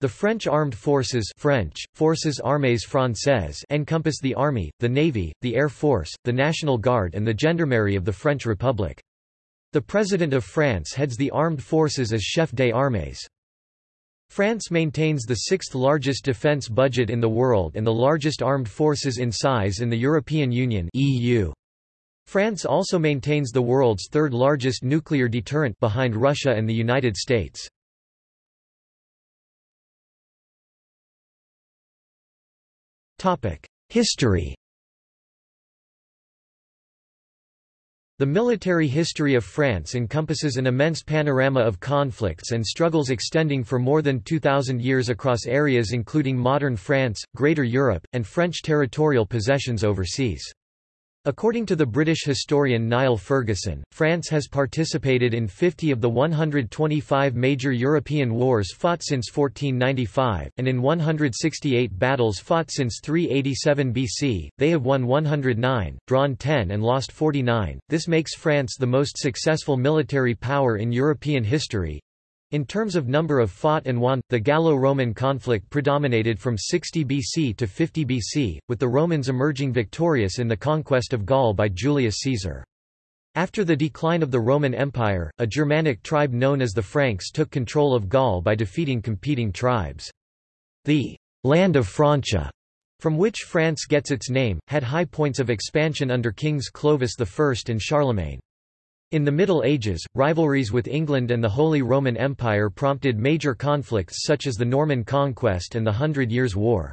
The French armed forces French, Forces Armées Françaises encompass the army, the navy, the air force, the National Guard and the gendarmerie of the French Republic. The President of France heads the armed forces as chef des armées. France maintains the sixth largest defence budget in the world and the largest armed forces in size in the European Union EU. France also maintains the world's third largest nuclear deterrent behind Russia and the United States. History The military history of France encompasses an immense panorama of conflicts and struggles extending for more than 2,000 years across areas including modern France, Greater Europe, and French territorial possessions overseas. According to the British historian Niall Ferguson, France has participated in 50 of the 125 major European wars fought since 1495, and in 168 battles fought since 387 BC. They have won 109, drawn 10, and lost 49. This makes France the most successful military power in European history, in terms of number of fought and won, the Gallo-Roman conflict predominated from 60 BC to 50 BC, with the Romans emerging victorious in the conquest of Gaul by Julius Caesar. After the decline of the Roman Empire, a Germanic tribe known as the Franks took control of Gaul by defeating competing tribes. The «land of Francia», from which France gets its name, had high points of expansion under kings Clovis I and Charlemagne. In the Middle Ages, rivalries with England and the Holy Roman Empire prompted major conflicts such as the Norman Conquest and the Hundred Years' War.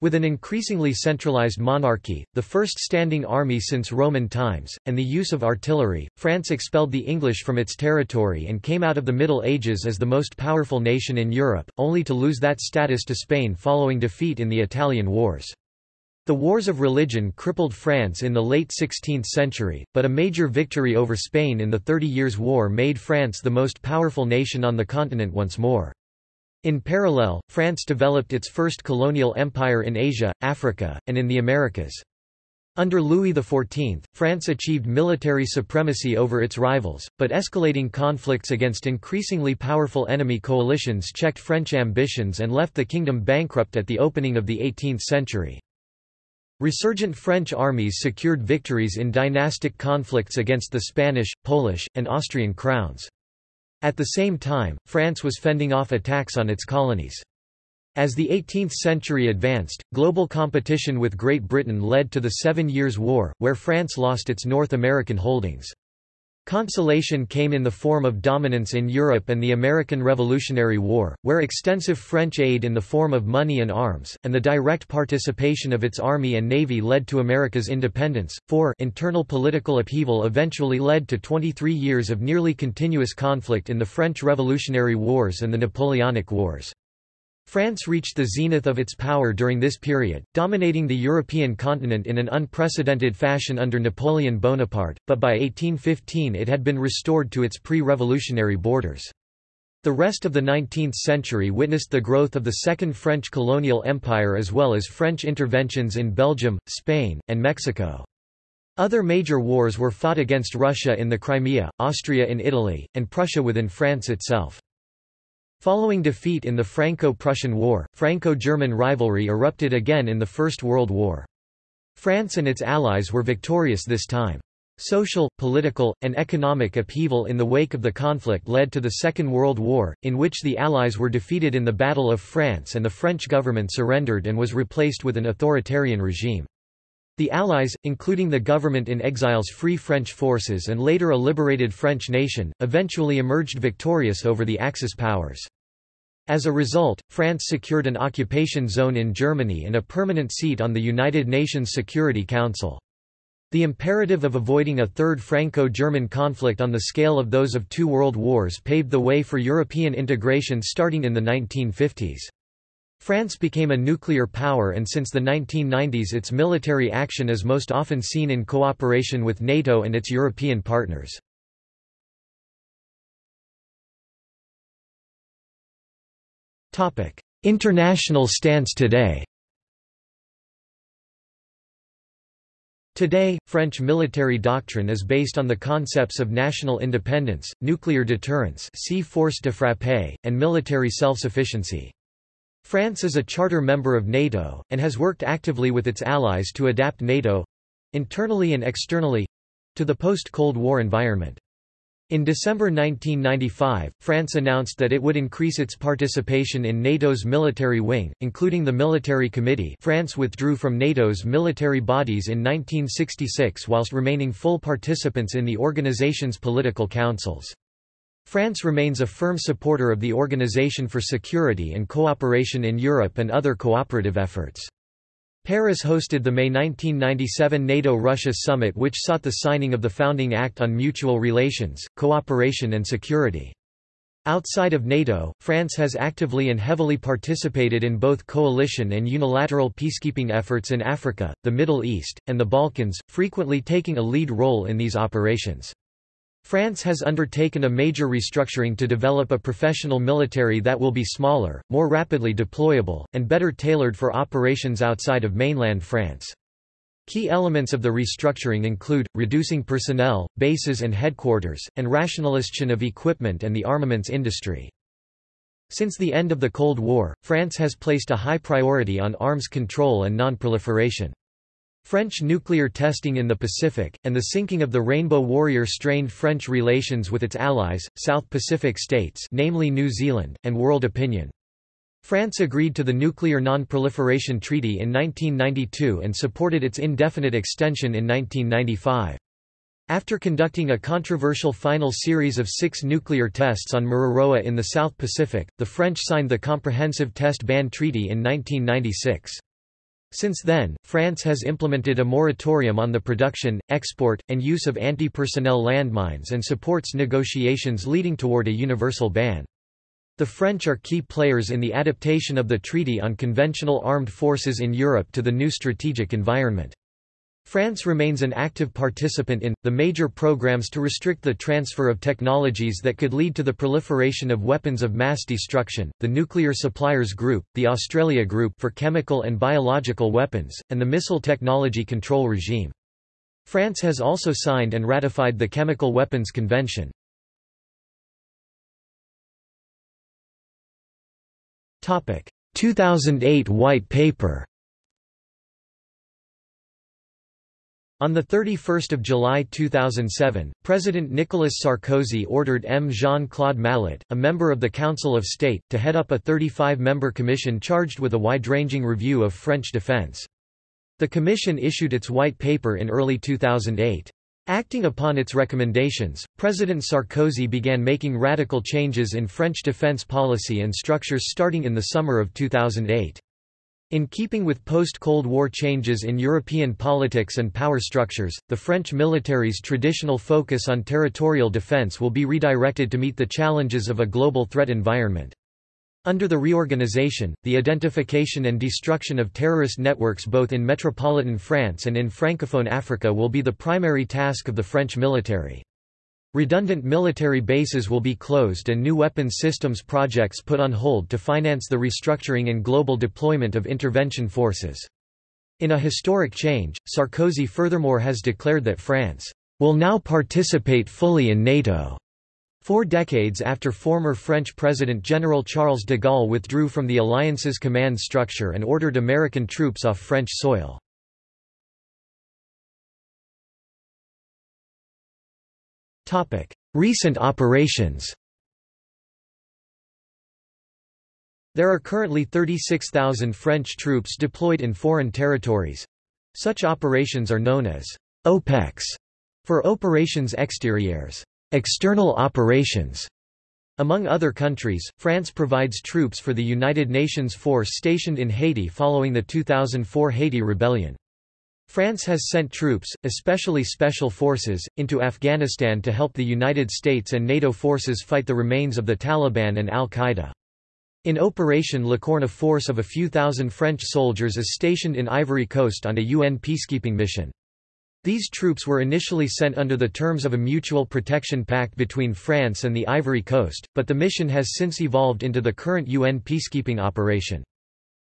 With an increasingly centralized monarchy, the first standing army since Roman times, and the use of artillery, France expelled the English from its territory and came out of the Middle Ages as the most powerful nation in Europe, only to lose that status to Spain following defeat in the Italian Wars. The wars of religion crippled France in the late 16th century, but a major victory over Spain in the Thirty Years' War made France the most powerful nation on the continent once more. In parallel, France developed its first colonial empire in Asia, Africa, and in the Americas. Under Louis XIV, France achieved military supremacy over its rivals, but escalating conflicts against increasingly powerful enemy coalitions checked French ambitions and left the kingdom bankrupt at the opening of the 18th century. Resurgent French armies secured victories in dynastic conflicts against the Spanish, Polish, and Austrian crowns. At the same time, France was fending off attacks on its colonies. As the 18th century advanced, global competition with Great Britain led to the Seven Years' War, where France lost its North American holdings. Consolation came in the form of dominance in Europe and the American Revolutionary War, where extensive French aid in the form of money and arms, and the direct participation of its army and navy led to America's independence. 4 Internal political upheaval eventually led to 23 years of nearly continuous conflict in the French Revolutionary Wars and the Napoleonic Wars. France reached the zenith of its power during this period, dominating the European continent in an unprecedented fashion under Napoleon Bonaparte, but by 1815 it had been restored to its pre-revolutionary borders. The rest of the 19th century witnessed the growth of the Second French colonial empire as well as French interventions in Belgium, Spain, and Mexico. Other major wars were fought against Russia in the Crimea, Austria in Italy, and Prussia within France itself. Following defeat in the Franco-Prussian War, Franco-German rivalry erupted again in the First World War. France and its allies were victorious this time. Social, political, and economic upheaval in the wake of the conflict led to the Second World War, in which the Allies were defeated in the Battle of France and the French government surrendered and was replaced with an authoritarian regime. The Allies, including the government in exile's Free French forces and later a liberated French nation, eventually emerged victorious over the Axis powers. As a result, France secured an occupation zone in Germany and a permanent seat on the United Nations Security Council. The imperative of avoiding a third Franco-German conflict on the scale of those of two world wars paved the way for European integration starting in the 1950s. France became a nuclear power and since the 1990s its military action is most often seen in cooperation with NATO and its European partners. International stance today Today, French military doctrine is based on the concepts of national independence, nuclear deterrence see force de frappe, and military self-sufficiency. France is a charter member of NATO, and has worked actively with its allies to adapt NATO—internally and externally—to the post-Cold War environment. In December 1995, France announced that it would increase its participation in NATO's military wing, including the Military Committee France withdrew from NATO's military bodies in 1966 whilst remaining full participants in the organization's political councils. France remains a firm supporter of the Organization for Security and Cooperation in Europe and other cooperative efforts. Paris hosted the May 1997 NATO-Russia summit which sought the signing of the Founding Act on Mutual Relations, Cooperation and Security. Outside of NATO, France has actively and heavily participated in both coalition and unilateral peacekeeping efforts in Africa, the Middle East, and the Balkans, frequently taking a lead role in these operations. France has undertaken a major restructuring to develop a professional military that will be smaller, more rapidly deployable, and better tailored for operations outside of mainland France. Key elements of the restructuring include, reducing personnel, bases and headquarters, and rationalization of equipment and the armaments industry. Since the end of the Cold War, France has placed a high priority on arms control and non-proliferation. French nuclear testing in the Pacific, and the sinking of the Rainbow Warrior strained French relations with its allies, South Pacific states namely New Zealand, and world opinion. France agreed to the Nuclear Non-Proliferation Treaty in 1992 and supported its indefinite extension in 1995. After conducting a controversial final series of six nuclear tests on Mururoa in the South Pacific, the French signed the Comprehensive Test Ban Treaty in 1996. Since then, France has implemented a moratorium on the production, export, and use of anti-personnel landmines and supports negotiations leading toward a universal ban. The French are key players in the adaptation of the Treaty on Conventional Armed Forces in Europe to the new strategic environment. France remains an active participant in, the major programs to restrict the transfer of technologies that could lead to the proliferation of weapons of mass destruction, the Nuclear Suppliers Group, the Australia Group for chemical and biological weapons, and the Missile Technology Control Regime. France has also signed and ratified the Chemical Weapons Convention. Topic: 2008 White Paper On 31 July 2007, President Nicolas Sarkozy ordered M. Jean-Claude Mallet, a member of the Council of State, to head up a 35-member commission charged with a wide-ranging review of French defense. The commission issued its white paper in early 2008. Acting upon its recommendations, President Sarkozy began making radical changes in French defense policy and structures starting in the summer of 2008. In keeping with post-Cold War changes in European politics and power structures, the French military's traditional focus on territorial defense will be redirected to meet the challenges of a global threat environment. Under the reorganization, the identification and destruction of terrorist networks both in metropolitan France and in Francophone Africa will be the primary task of the French military. Redundant military bases will be closed and new weapons systems projects put on hold to finance the restructuring and global deployment of intervention forces. In a historic change, Sarkozy furthermore has declared that France will now participate fully in NATO. Four decades after former French President General Charles de Gaulle withdrew from the alliance's command structure and ordered American troops off French soil. Recent operations There are currently 36,000 French troops deployed in foreign territories. Such operations are known as OPEX for Operations Extérieures, external operations. Among other countries, France provides troops for the United Nations force stationed in Haiti following the 2004 Haiti rebellion. France has sent troops, especially special forces, into Afghanistan to help the United States and NATO forces fight the remains of the Taliban and al-Qaeda. In Operation Licorne a force of a few thousand French soldiers is stationed in Ivory Coast on a UN peacekeeping mission. These troops were initially sent under the terms of a mutual protection pact between France and the Ivory Coast, but the mission has since evolved into the current UN peacekeeping operation.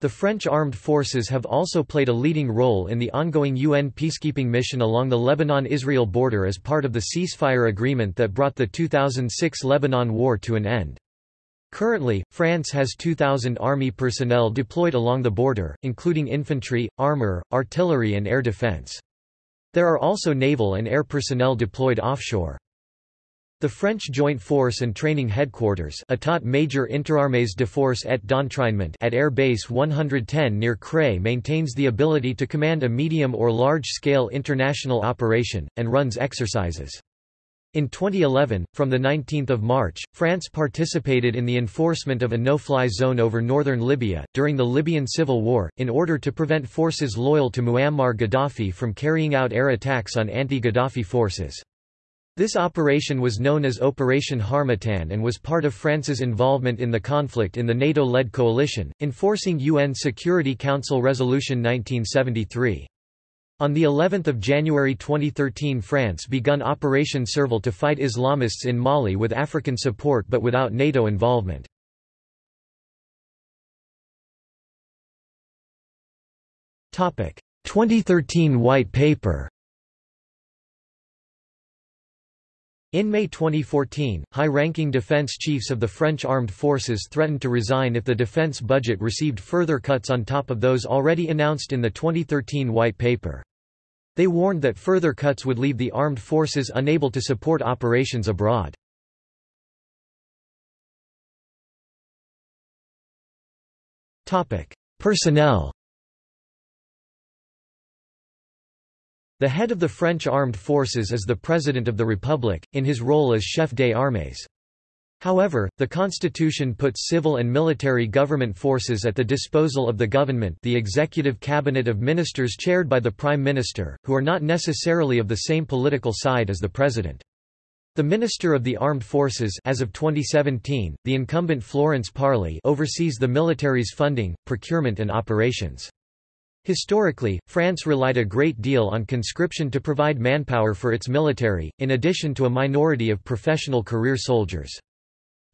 The French armed forces have also played a leading role in the ongoing UN peacekeeping mission along the Lebanon-Israel border as part of the ceasefire agreement that brought the 2006 Lebanon war to an end. Currently, France has 2,000 army personnel deployed along the border, including infantry, armor, artillery and air defense. There are also naval and air personnel deployed offshore. The French Joint Force and Training Headquarters État Major Interarmées de Force et d'Entraînement at Air Base 110 near Creil maintains the ability to command a medium or large-scale international operation, and runs exercises. In 2011, from 19 March, France participated in the enforcement of a no-fly zone over northern Libya, during the Libyan civil war, in order to prevent forces loyal to Muammar Gaddafi from carrying out air attacks on anti-Gaddafi forces. This operation was known as Operation Harmattan and was part of France's involvement in the conflict in the NATO-led coalition, enforcing UN Security Council Resolution 1973. On the 11th of January 2013 France begun Operation Serval to fight Islamists in Mali with African support but without NATO involvement. Topic: 2013 White Paper. In May 2014, high-ranking defense chiefs of the French armed forces threatened to resign if the defense budget received further cuts on top of those already announced in the 2013 White Paper. They warned that further cuts would leave the armed forces unable to support operations abroad. Personnel The head of the French armed forces is the President of the Republic, in his role as chef des armées. However, the constitution puts civil and military government forces at the disposal of the government the executive cabinet of ministers chaired by the prime minister, who are not necessarily of the same political side as the president. The Minister of the Armed Forces as of 2017, the incumbent Florence Parly oversees the military's funding, procurement and operations. Historically, France relied a great deal on conscription to provide manpower for its military, in addition to a minority of professional career soldiers.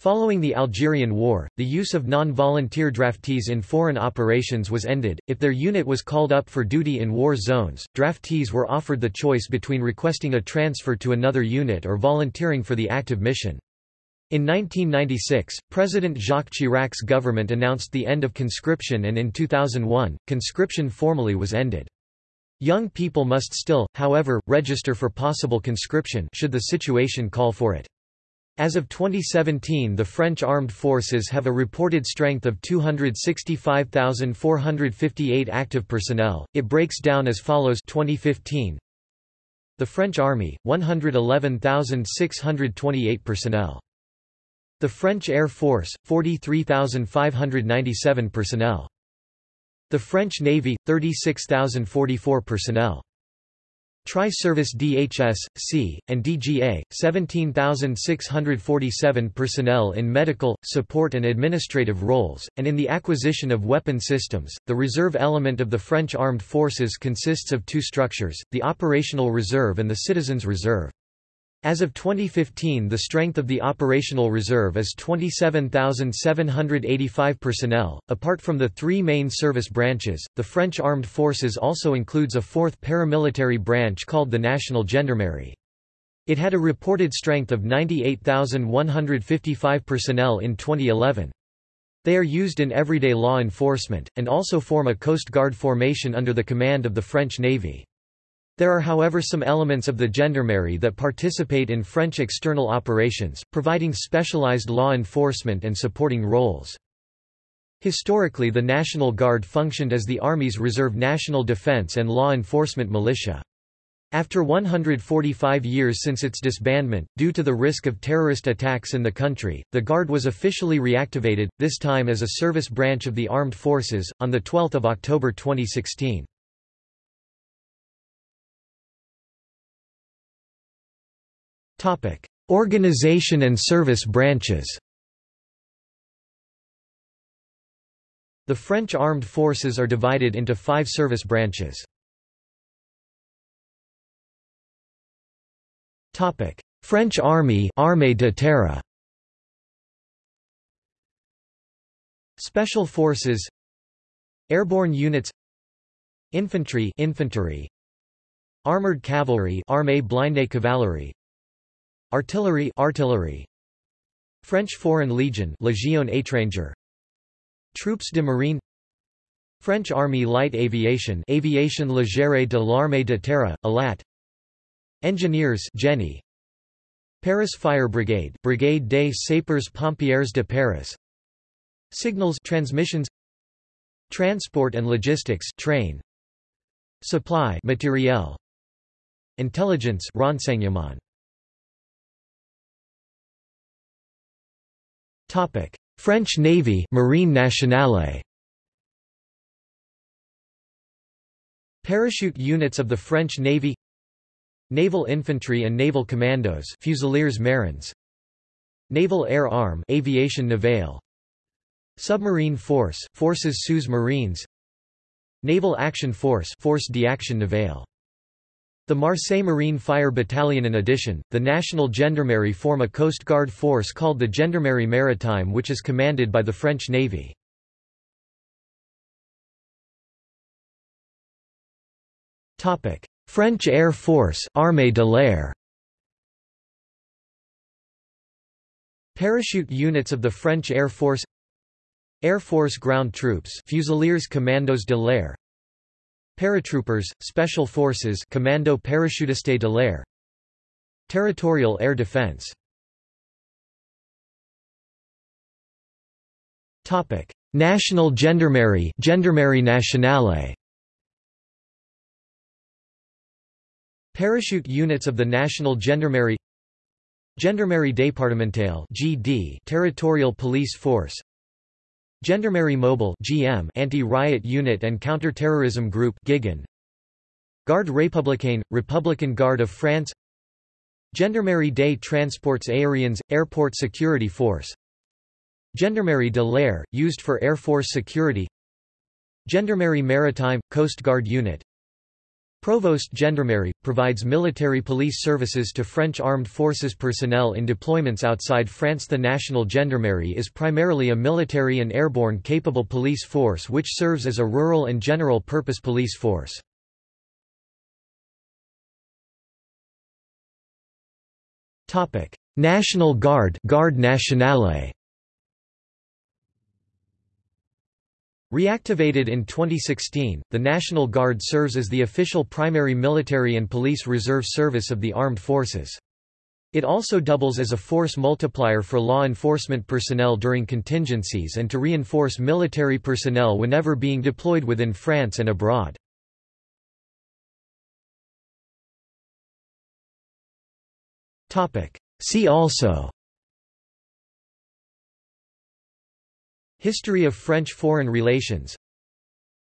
Following the Algerian War, the use of non-volunteer draftees in foreign operations was ended. If their unit was called up for duty in war zones, draftees were offered the choice between requesting a transfer to another unit or volunteering for the active mission. In 1996, President Jacques Chirac's government announced the end of conscription and in 2001, conscription formally was ended. Young people must still, however, register for possible conscription should the situation call for it. As of 2017 the French armed forces have a reported strength of 265,458 active personnel. It breaks down as follows 2015 The French Army, 111,628 personnel. The French Air Force, 43,597 personnel. The French Navy, 36,044 personnel. Tri-Service DHS, C, and DGA, 17,647 personnel in medical, support and administrative roles, and in the acquisition of weapon systems. The reserve element of the French armed forces consists of two structures, the Operational Reserve and the Citizens Reserve. As of 2015 the strength of the operational reserve is 27,785 personnel. Apart from the three main service branches, the French armed forces also includes a fourth paramilitary branch called the National Gendarmerie. It had a reported strength of 98,155 personnel in 2011. They are used in everyday law enforcement, and also form a Coast Guard formation under the command of the French Navy. There are however some elements of the gendarmerie that participate in French external operations, providing specialized law enforcement and supporting roles. Historically the National Guard functioned as the Army's reserve national defense and law enforcement militia. After 145 years since its disbandment, due to the risk of terrorist attacks in the country, the Guard was officially reactivated, this time as a service branch of the armed forces, on 12 October 2016. Organization and service branches. The French armed forces are divided into five service branches. French Army Armée de Terre. Special Forces. Airborne Units. Infantry Infantry. Armored Cavalry Armée blindée cavalerie Artillery artillery. French Foreign Legion Légion étrangère Troupes de Marine. French Army Light Aviation Aviation Légère de l'Armée de Terre, ALAT. Engineers Génie. Paris Fire Brigade Brigade des Sapeurs Pompiers de Paris. Signals transmissions. Transport and logistics train. Supply materiel. Intelligence renseignement Topic. French Navy Marine Nationale. Parachute units of the French Navy. Naval Infantry and Naval Commandos Fusiliers Marins Naval Air Arm Aviation Navale. Submarine Force Forces sous Marines. Naval Action Force Force d'Action Navale the Marseille Marine Fire Battalion In addition, the National Gendarmerie form a Coast Guard force called the Gendarmerie Maritime which is commanded by the French Navy. French Air Force Armée de l'Air Parachute units of the French Air Force Air Force Ground Troops Fusiliers Commandos de l'Air Paratroopers, Special Forces Commando Parachutiste de l'Air Territorial Air Defense. Topic: National Gendarmerie Gendarmerie Nationale. Parachute units of the National Gendarmerie Gendarmerie départementale (GD) Territorial Police Force Gendarmerie Mobile (GM) Anti-Riot Unit and Counter-Terrorism Group (GIGN) Garde républicaine Republican Guard of France. Gendarmerie des Transports Aériens Airport Security Force. Gendarmerie de l'air used for Air Force security. Gendarmerie Maritime Coast Guard Unit Provost Gendarmerie, provides military police services to French armed forces personnel in deployments outside France. The National Gendarmerie is primarily a military and airborne capable police force which serves as a rural and general purpose police force. National Guard Garde Nationale Reactivated in 2016, the National Guard serves as the official primary military and police reserve service of the armed forces. It also doubles as a force multiplier for law enforcement personnel during contingencies and to reinforce military personnel whenever being deployed within France and abroad. See also History of French foreign relations.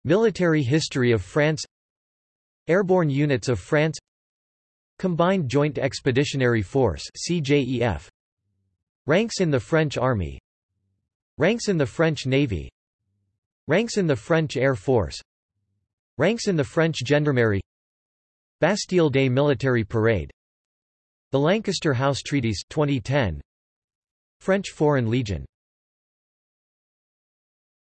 Military history of France. Airborne units of France. Combined Joint Expeditionary Force CJEF Ranks in the French Army. Ranks in the French Navy. Ranks in the French Air Force. Ranks in the French Gendarmerie. Bastille Day Military Parade. The Lancaster House Treaties 2010 French Foreign Legion